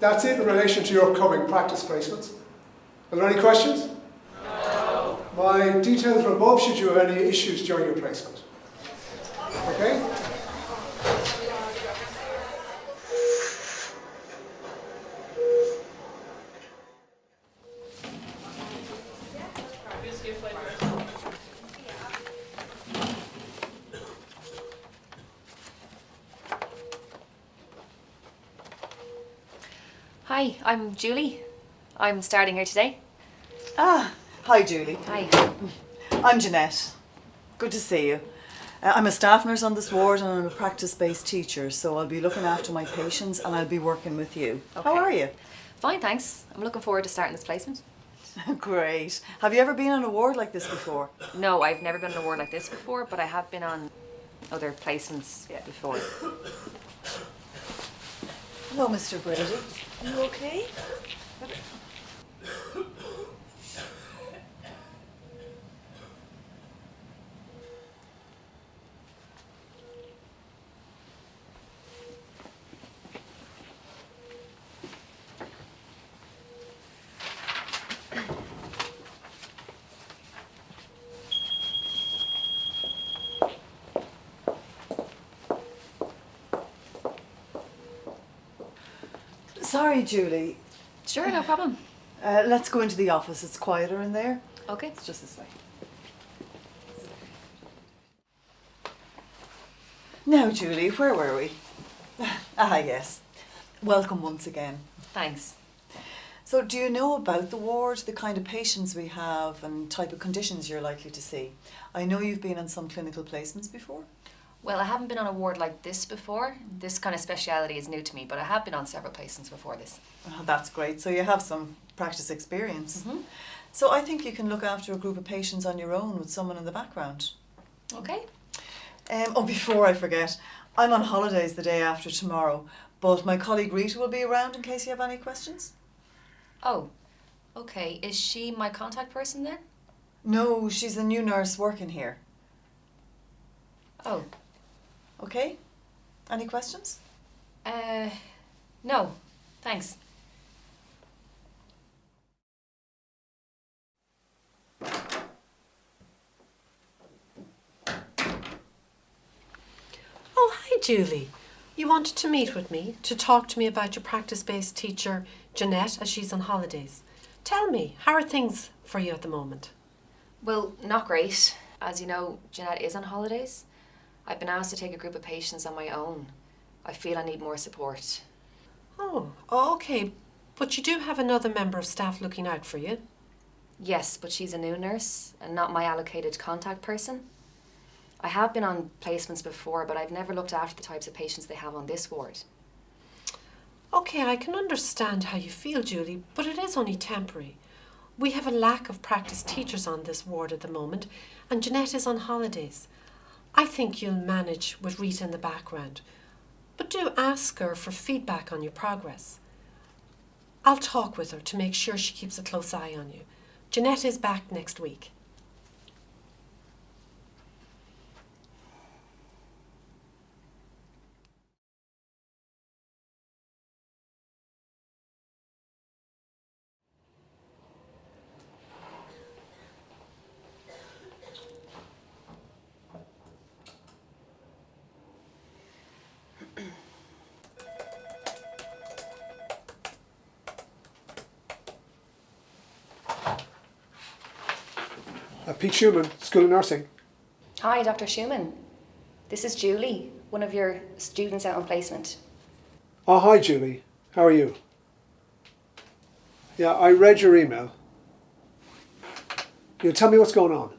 that's it in relation to your upcoming practice placements. Are there any questions? No. My details are above should you have any issues during your placement. Okay? Hi, I'm Julie. I'm starting here today. Ah, hi Julie. Hi. I'm Jeanette. Good to see you. Uh, I'm a staff nurse on this ward and I'm a practice-based teacher, so I'll be looking after my patients and I'll be working with you. How are you? Fine, thanks. I'm looking forward to starting this placement. Great. Have you ever been on a ward like this before? No, I've never been on a ward like this before, but I have been on other placements before. Hello, Mr. Brady. You okay? Sorry, Julie. Sure, no problem. Uh, let's go into the office. It's quieter in there. Okay. It's just this way. Now, Julie, where were we? Ah, yes. Welcome once again. Thanks. So, do you know about the ward, the kind of patients we have, and type of conditions you're likely to see? I know you've been on some clinical placements before. Well, I haven't been on a ward like this before. This kind of speciality is new to me, but I have been on several placements before this. Oh, that's great. So, you have some practice experience. So, I think you can look after a group of patients on your own with someone in the background. Okay. Um, oh, before I forget, I'm on holidays the day after tomorrow, but my colleague Rita will be around in case you have any questions. Oh, okay. Is she my contact person then? No, she's a new nurse working here. Oh, Okay? Any questions? uh, no. Thanks. Oh, hi, Julie. You wanted to meet with me to talk to me about your practice based teacher, Jeanette, as she's on holidays. Tell me, how are things for you at the moment? Well, not great. As you know, Jeanette is on holidays. I've been asked to take a group of patients on my own. I feel I need more support. Oh, okay. But you do have another member of staff looking out for you. Yes, but she's a new nurse and not my allocated contact person. I have been on placements before, but I've never looked after the types of patients they have on this ward. Okay, I can understand how you feel, Julie, but it is only temporary. We have a lack of practice teachers on this ward at the moment, and Jeanette is on holidays. I think you'll manage with Rita in the background, but do ask her for feedback on your progress. I'll talk with her to make sure she keeps a close eye on you. Jeanette is back next week. Uh, Pete Schumann, School of Nursing. Hi, Dr. Schumann. This is Julie, one of your students out on placement. Oh, hi, Julie. How are you? Yeah, I read your email. You tell me what's going on.